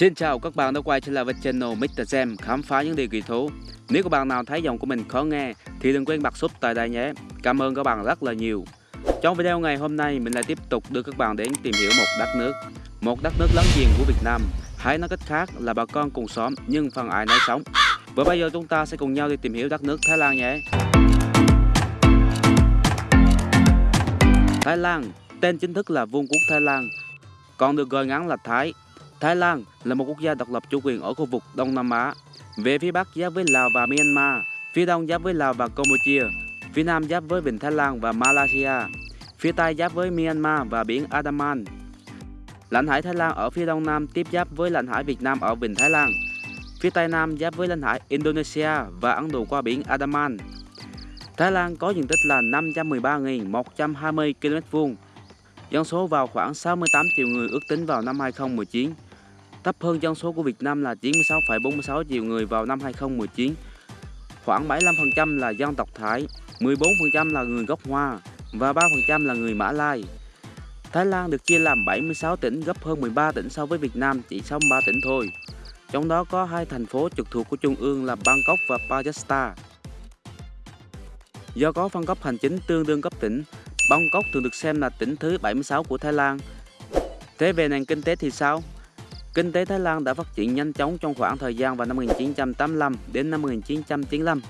Xin chào các bạn đã quay trở lại với channel Mr. Jam khám phá những điều kỳ thú. Nếu các bạn nào thấy giọng của mình khó nghe thì đừng quên bật sub tại đây nhé. Cảm ơn các bạn rất là nhiều. Trong video ngày hôm nay mình lại tiếp tục đưa các bạn đến tìm hiểu một đất nước, một đất nước láng giềng của Việt Nam. Hãy nói cách khác là bà con cùng xóm nhưng phần ai nấy sống. Và bây giờ chúng ta sẽ cùng nhau đi tìm hiểu đất nước Thái Lan nhé. Thái Lan, tên chính thức là Vương quốc Thái Lan, còn được gọi ngắn là Thái. Thái Lan là một quốc gia độc lập chủ quyền ở khu vực Đông Nam Á. Về phía Bắc giáp với Lào và Myanmar, phía Đông giáp với Lào và Campuchia, phía Nam giáp với Vịnh Thái Lan và Malaysia, phía Tây giáp với Myanmar và biển Andaman. Lãnh hải Thái Lan ở phía Đông Nam tiếp giáp với lãnh hải Việt Nam ở Vịnh Thái Lan. Phía Tây Nam giáp với lãnh hải Indonesia và Ấn Độ qua biển Andaman. Thái Lan có diện tích là 513.120 km2, dân số vào khoảng 68 triệu người ước tính vào năm 2019 thấp hơn dân số của Việt Nam là 96,46 triệu người vào năm 2019. Khoảng 75% là dân tộc Thái, 14% là người gốc Hoa và 3% là người Mã Lai. Thái Lan được chia làm 76 tỉnh gấp hơn 13 tỉnh so với Việt Nam chỉ 63 tỉnh thôi. Trong đó có hai thành phố trực thuộc của Trung ương là Bangkok và Pajasta. Do có phân cấp hành chính tương đương cấp tỉnh, Bangkok thường được xem là tỉnh thứ 76 của Thái Lan. Thế về nền kinh tế thì sao? Kinh tế Thái Lan đã phát triển nhanh chóng trong khoảng thời gian vào năm 1985 đến năm 1995.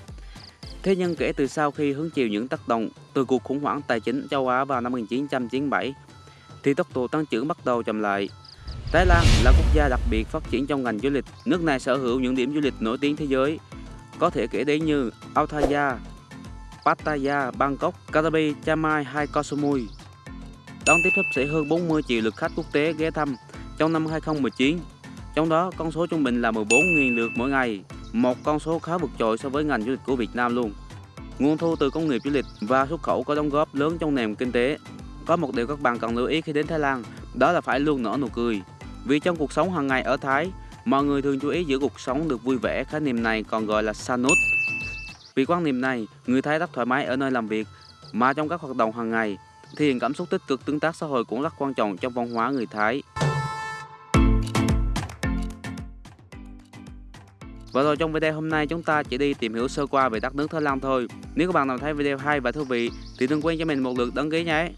Thế nhưng kể từ sau khi hứng chịu những tác động từ cuộc khủng hoảng tài chính châu Á vào năm 1997, thì tốc độ tăng trưởng bắt đầu chậm lại. Thái Lan là quốc gia đặc biệt phát triển trong ngành du lịch. Nước này sở hữu những điểm du lịch nổi tiếng thế giới, có thể kể đến như Authaya, Pattaya, Bangkok, Krabi, Chiang Mai hay Koh Samui. Đón tiếp sắp xỉ hơn 40 triệu lượt khách quốc tế ghé thăm trong năm 2019. Trong đó, con số trung bình là 14.000 lượt mỗi ngày, một con số khá vượt trội so với ngành du lịch của Việt Nam luôn. Nguồn thu từ công nghiệp du lịch và xuất khẩu có đóng góp lớn trong nền kinh tế. Có một điều các bạn cần lưu ý khi đến Thái Lan, đó là phải luôn nở nụ cười. Vì trong cuộc sống hàng ngày ở Thái, mọi người thường chú ý giữ cuộc sống được vui vẻ, khái niệm này còn gọi là sanut. Vì quan niệm này, người Thái rất thoải mái ở nơi làm việc, mà trong các hoạt động hàng ngày, thì cảm xúc tích cực tương tác xã hội cũng rất quan trọng trong văn hóa người Thái. Và rồi trong video hôm nay chúng ta chỉ đi tìm hiểu sơ qua về đất nước Thái Lan thôi. Nếu các bạn nào thấy video hay và thú vị, thì đừng quên cho mình một lượt đăng ký nhé.